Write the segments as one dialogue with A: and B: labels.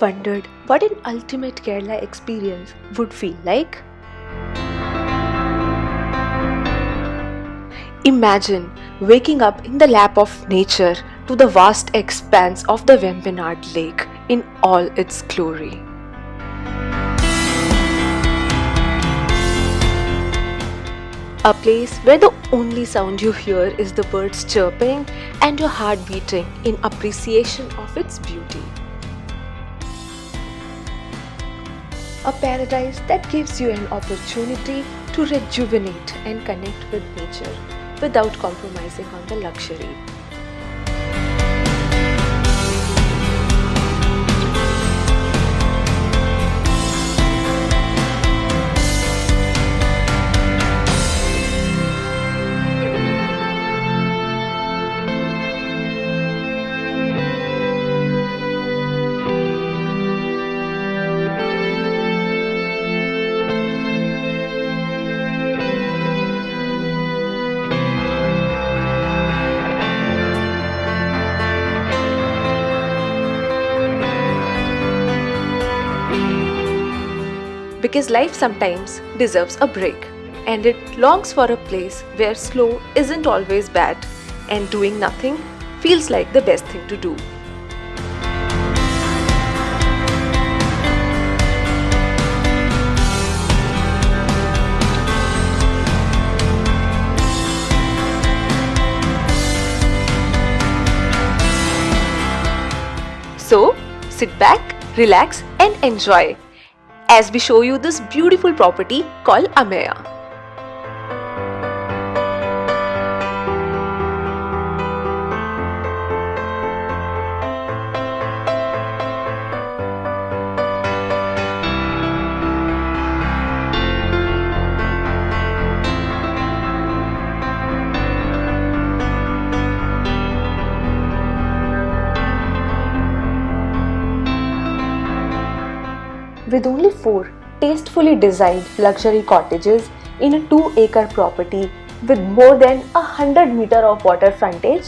A: Wondered what an ultimate Kerala experience would feel like? Imagine waking up in the lap of nature to the vast expanse of the Vembanad Lake in all its glory. A place where the only sound you hear is the birds chirping and your heart beating in appreciation of its beauty. A paradise that gives you an opportunity to rejuvenate and connect with nature without compromising on the luxury. Because life sometimes deserves a break and it longs for a place where slow isn't always bad and doing nothing feels like the best thing to do. So, sit back, relax, and enjoy as we show you this beautiful property called Ameya. With only four tastefully designed luxury cottages in a 2 acre property with more than a 100 meter of water frontage,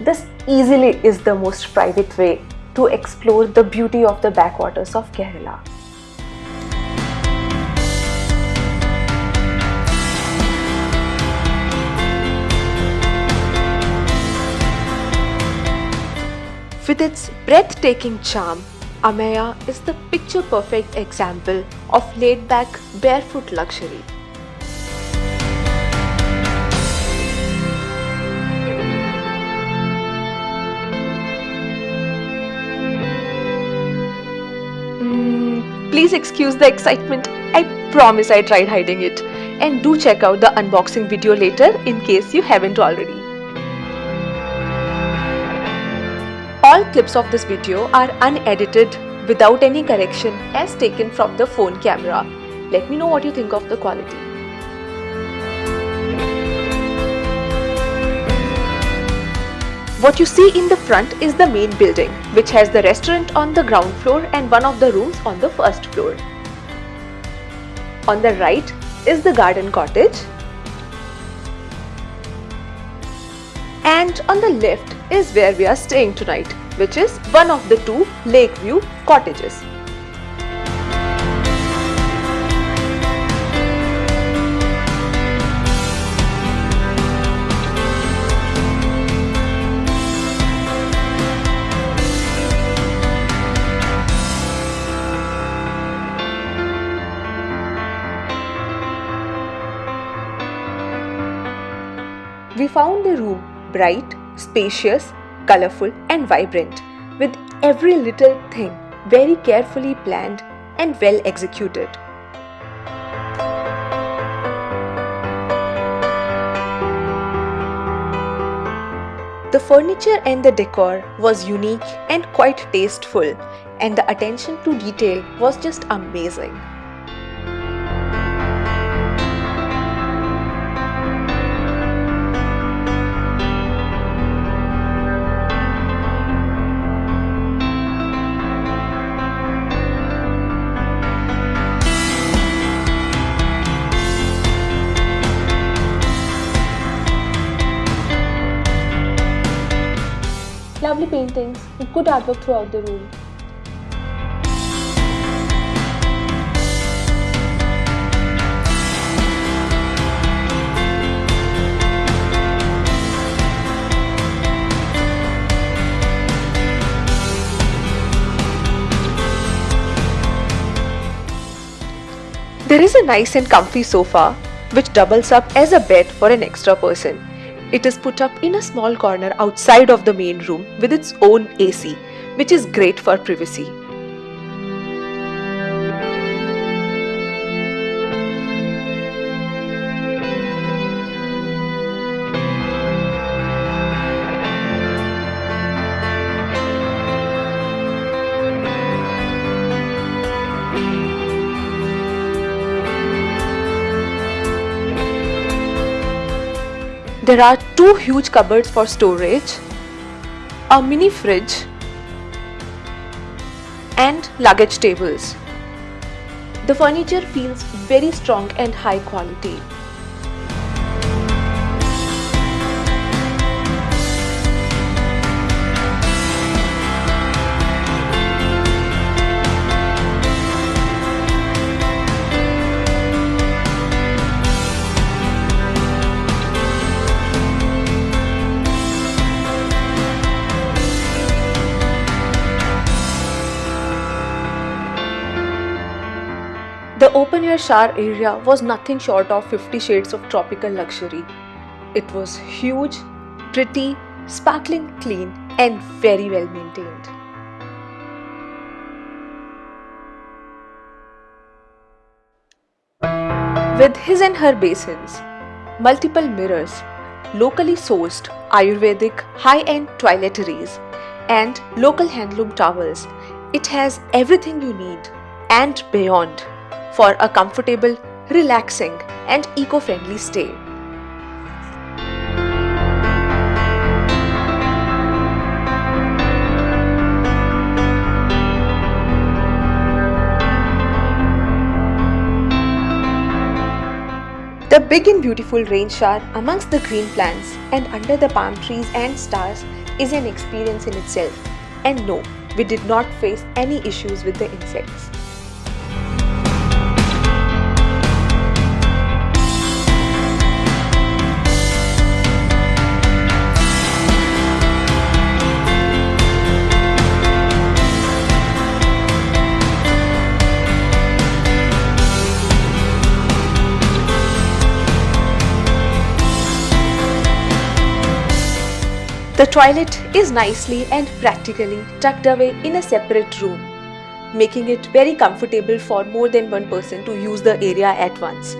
A: this easily is the most private way to explore the beauty of the backwaters of Kerala. With its breathtaking charm, Ameya is the picture perfect example of laid back barefoot luxury. Mm, please excuse the excitement. I promise I tried hiding it. And do check out the unboxing video later in case you haven't already. All clips of this video are unedited without any correction as taken from the phone camera. Let me know what you think of the quality. What you see in the front is the main building which has the restaurant on the ground floor and one of the rooms on the first floor. On the right is the garden cottage and on the left is where we are staying tonight which is one of the two Lakeview cottages. We found the room bright, spacious, colorful and vibrant, with every little thing very carefully planned and well executed. The furniture and the decor was unique and quite tasteful, and the attention to detail was just amazing. paintings and good artwork throughout the room. There is a nice and comfy sofa which doubles up as a bed for an extra person. It is put up in a small corner outside of the main room with its own AC, which is great for privacy. There are two huge cupboards for storage, a mini fridge and luggage tables. The furniture feels very strong and high quality. Open area was nothing short of 50 shades of tropical luxury. It was huge, pretty, sparkling clean, and very well maintained. With his and her basins, multiple mirrors, locally sourced Ayurvedic high end toiletries, and local handloom towels, it has everything you need and beyond for a comfortable, relaxing, and eco friendly stay. The big and beautiful rain shower amongst the green plants and under the palm trees and stars is an experience in itself. And no, we did not face any issues with the insects. The toilet is nicely and practically tucked away in a separate room, making it very comfortable for more than one person to use the area at once.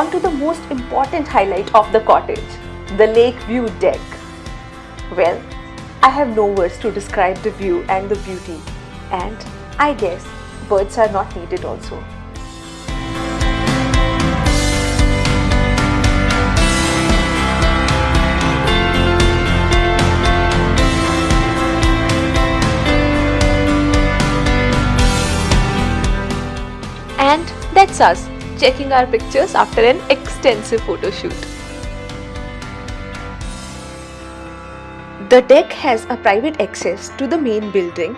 A: On to the most important highlight of the cottage the lake view deck. Well, I have no words to describe the view and the beauty, and I guess words are not needed also. And that's us checking our pictures after an extensive photo shoot. The deck has a private access to the main building,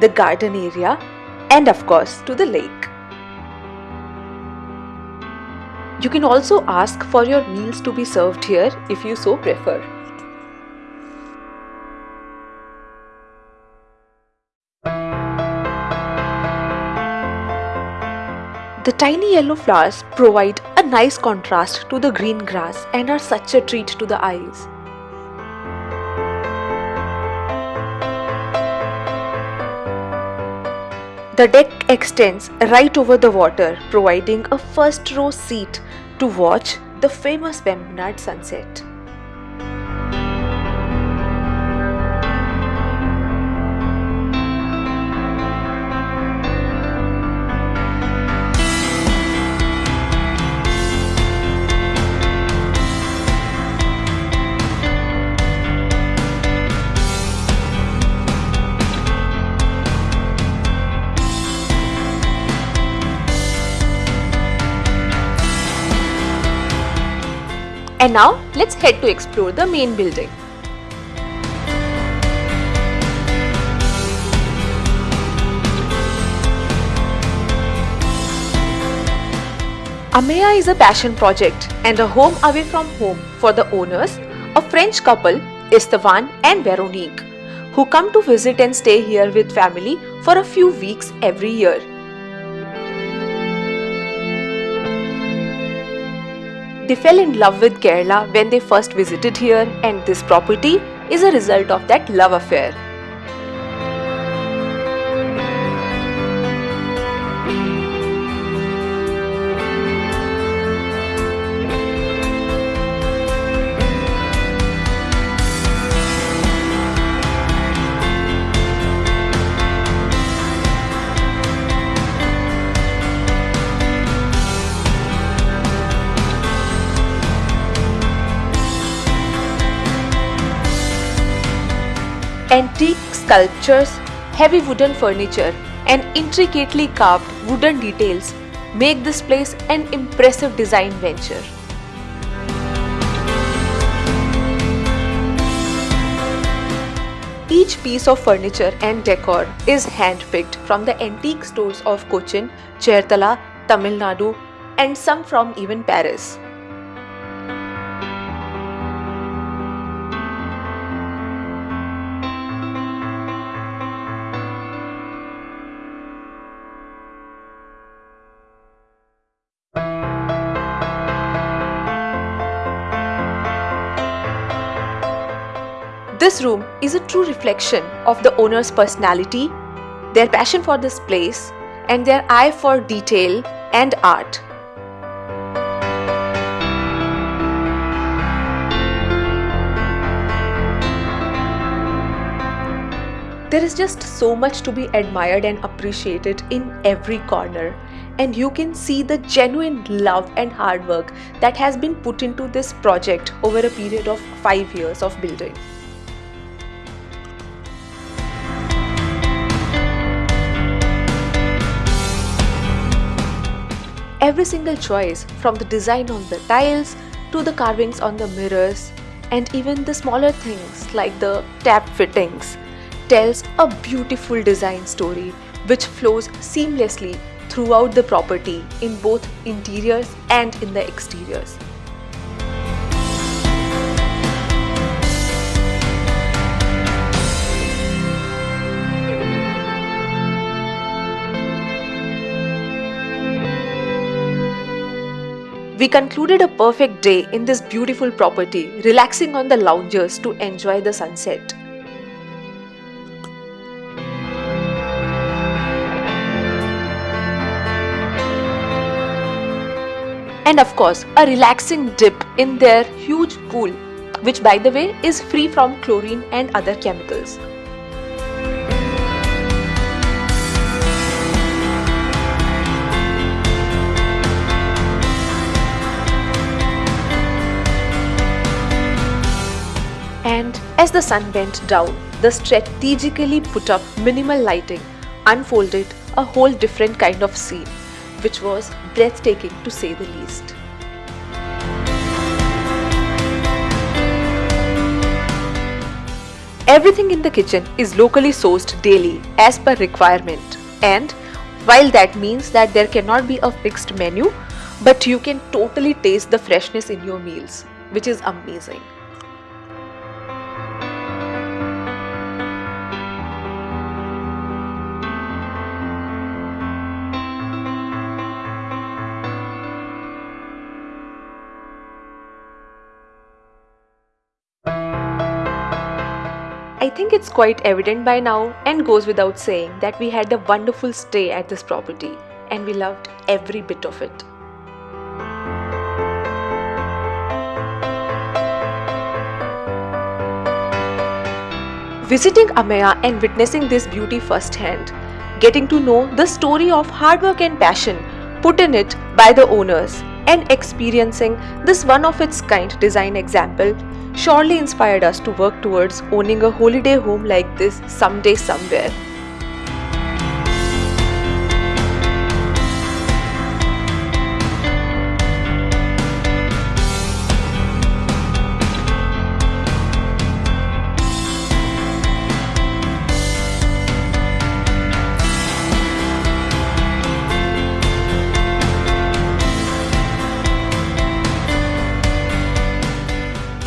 A: the garden area, and of course to the lake. You can also ask for your meals to be served here if you so prefer. The tiny yellow flowers provide a nice contrast to the green grass and are such a treat to the eyes. The deck extends right over the water, providing a first row seat to watch the famous Vembanad sunset. And now let's head to explore the main building. Ameya is a passion project and a home away from home for the owners, a French couple, Esteban and Veronique, who come to visit and stay here with family for a few weeks every year. They fell in love with Kerala when they first visited here and this property is a result of that love affair. Antique sculptures, heavy wooden furniture, and intricately carved wooden details make this place an impressive design venture. Each piece of furniture and decor is hand-picked from the antique stores of Cochin, Chertala, Tamil Nadu, and some from even Paris. This room is a true reflection of the owner's personality, their passion for this place, and their eye for detail and art. There is just so much to be admired and appreciated in every corner, and you can see the genuine love and hard work that has been put into this project over a period of 5 years of building. Every single choice, from the design on the tiles to the carvings on the mirrors, and even the smaller things like the tap fittings, tells a beautiful design story which flows seamlessly throughout the property in both interiors and in the exteriors. We concluded a perfect day in this beautiful property, relaxing on the loungers to enjoy the sunset. And of course, a relaxing dip in their huge pool, which by the way is free from chlorine and other chemicals. As the sun went down, the strategically put up minimal lighting unfolded a whole different kind of scene, which was breathtaking to say the least. Everything in the kitchen is locally sourced daily as per requirement and while that means that there cannot be a fixed menu but you can totally taste the freshness in your meals which is amazing. Think it's quite evident by now and goes without saying that we had a wonderful stay at this property and we loved every bit of it. Visiting Ameya and witnessing this beauty firsthand, getting to know the story of hard work and passion put in it by the owners, and experiencing this one of its kind design example surely inspired us to work towards owning a holiday home like this someday somewhere.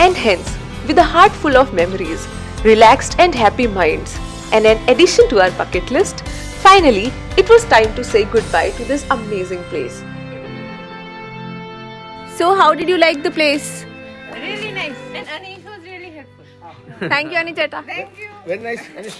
A: And hence, with a heart full of memories, relaxed and happy minds, and an addition to our bucket list, finally, it was time to say goodbye to this amazing place.
B: So, how did you like the place?
C: Really nice. And Anish was really helpful.
B: Thank you, Anicheta.
C: Thank you.
D: Very nice. Anish.